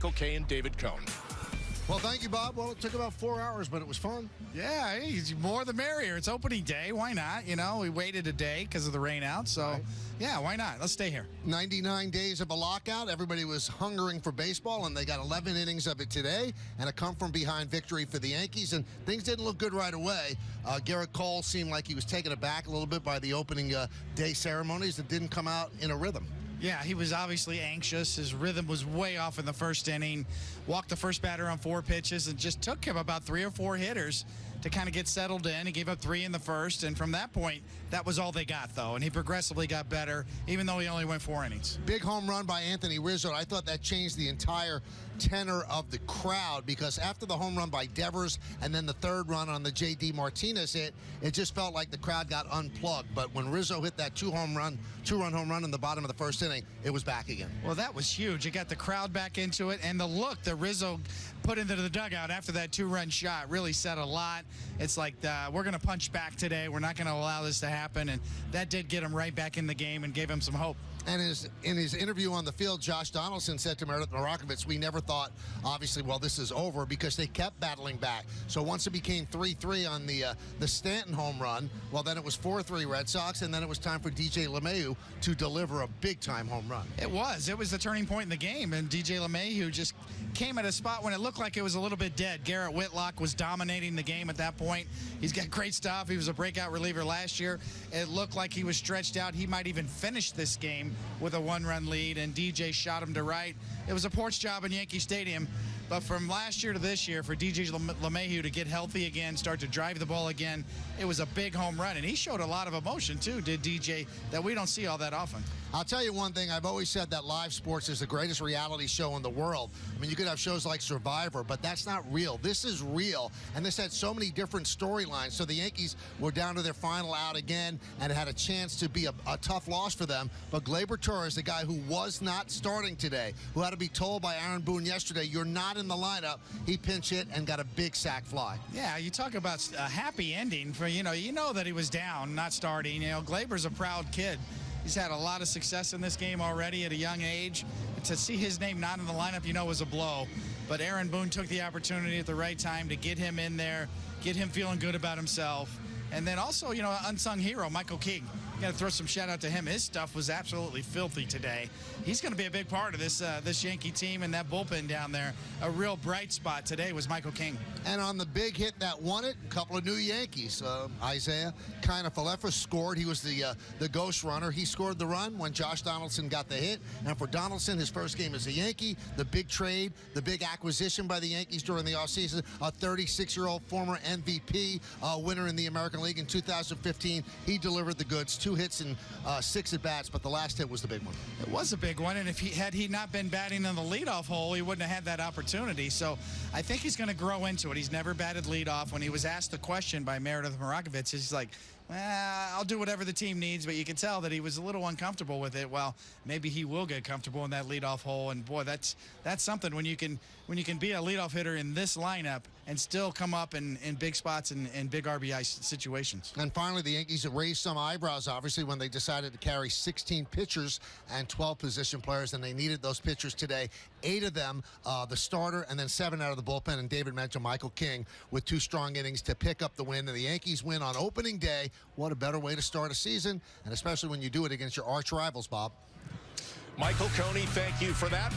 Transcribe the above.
Kay and David Cone. Well, thank you, Bob. Well, it took about four hours, but it was fun. Yeah, hey, more the merrier. It's opening day. Why not? You know, we waited a day because of the rain out. So, Right. yeah, why not? Let's stay here. 99 days of a lockout. Everybody was hungering for baseball, and they got 11 innings of it today, and a come from behind victory for the Yankees. And things didn't look good right away. Uh, Gerrit Cole seemed like he was taken aback a little bit by the opening uh, day ceremonies that didn't come out in a rhythm. Yeah, he was obviously anxious. His rhythm was way off in the first inning. Walked the first batter on four pitches and just took him about three or four hitters to kind of get settled in. He gave up three in the first, and from that point, that was all they got, though. And he progressively got better, even though he only went four innings. Big home run by Anthony Rizzo. I thought that changed the entire tenor of the crowd because after the home run by Devers and then the third run on the J.D. Martinez hit, it just felt like the crowd got unplugged. But when Rizzo hit that two home run, two run home run in the bottom of the first inning, it was back again. Well, that was huge. It got the crowd back into it, and the look that Rizzo put into the dugout after that two-run shot really said a lot. It's like uh, we're going to punch back today. We're not going to allow this to happen, and that did get him right back in the game and gave him some hope. And his, in his interview on the field, Josh Donaldson said to Meredith Marakovits, we never thought, obviously, well, this is over because they kept battling back. So once it became 3-3 on the uh, the Stanton home run, well, then it was 4-3 Red Sox, and then it was time for DJ LeMahieu to deliver a big-time home run. It was. It was the turning point in the game, and DJ LeMahieu just came at a spot when it looked like it was a little bit dead. Garrett Whitlock was dominating the game at that point. He's got great stuff. He was a breakout reliever last year. It looked like he was stretched out. He might even finish this game with a one-run lead, and DJ shot him to right. It was a porch job in Yankee Stadium. But from last year to this year, for DJ Lem- LeMahieu to get healthy again, start to drive the ball again, it was a big home run. And he showed a lot of emotion, too, did DJ, that we don't see all that often. I'll tell you one thing. I've always said that live sports is the greatest reality show in the world. I mean, you could have shows like Survivor, but that's not real. This is real, and this had so many different storylines. So the Yankees were down to their final out again and had a chance to be a, a tough loss for them. But Gleyber Torres, the guy who was not starting today, who had to be told by Aaron Boone yesterday, "You're not in the lineup," he pinch hit and got a big sac fly. Yeah, you talk about a happy ending for you know you know that he was down, not starting. You know, Gleyber's a proud kid. He's had a lot of success in this game already at a young age. To see his name not in the lineup, you know, was a blow. But Aaron Boone took the opportunity at the right time to get him in there, get him feeling good about himself. And then also, you know, unsung hero, Michael King. Got to throw some shout out to him. His stuff was absolutely filthy today. He's going to be a big part of this uh, this Yankee team and that bullpen down there. A real bright spot today was Michael King. And on the big hit that won it, a couple of new Yankees. Uh, Isaiah kind of Falefa scored. He was the uh, the ghost runner. He scored the run when Josh Donaldson got the hit. And for Donaldson, his first game as a Yankee, the big trade, the big acquisition by the Yankees during the offseason, a 36-year-old former MVP uh, winner in the American League in 2015. He delivered the goods, two hits and uh, six at bats, but the last hit was the big one. It was a big one, and if he had he not been batting in the leadoff hole, he wouldn't have had that opportunity. So I think he's going to grow into it. He's never batted leadoff. When he was asked the question by Meredith Marakovits, he's like, well, I'll do whatever the team needs, but you can tell that he was a little uncomfortable with it. Well, maybe he will get comfortable in that leadoff hole, and boy, that's that's something when you can when you can be a leadoff hitter in this lineup and still come up in, in big spots and in, big RBI situations. And finally, the Yankees raised some eyebrows, obviously, when they decided to carry 16 pitchers and 12 position players, and they needed those pitchers today. Eight of them, uh, the starter, and then seven out of the bullpen. And David mentioned Michael King with two strong innings to pick up the win. And the Yankees win on opening day. What a better way to start a season, and especially when you do it against your arch rivals, Bob. Michael Coney, thank you for that.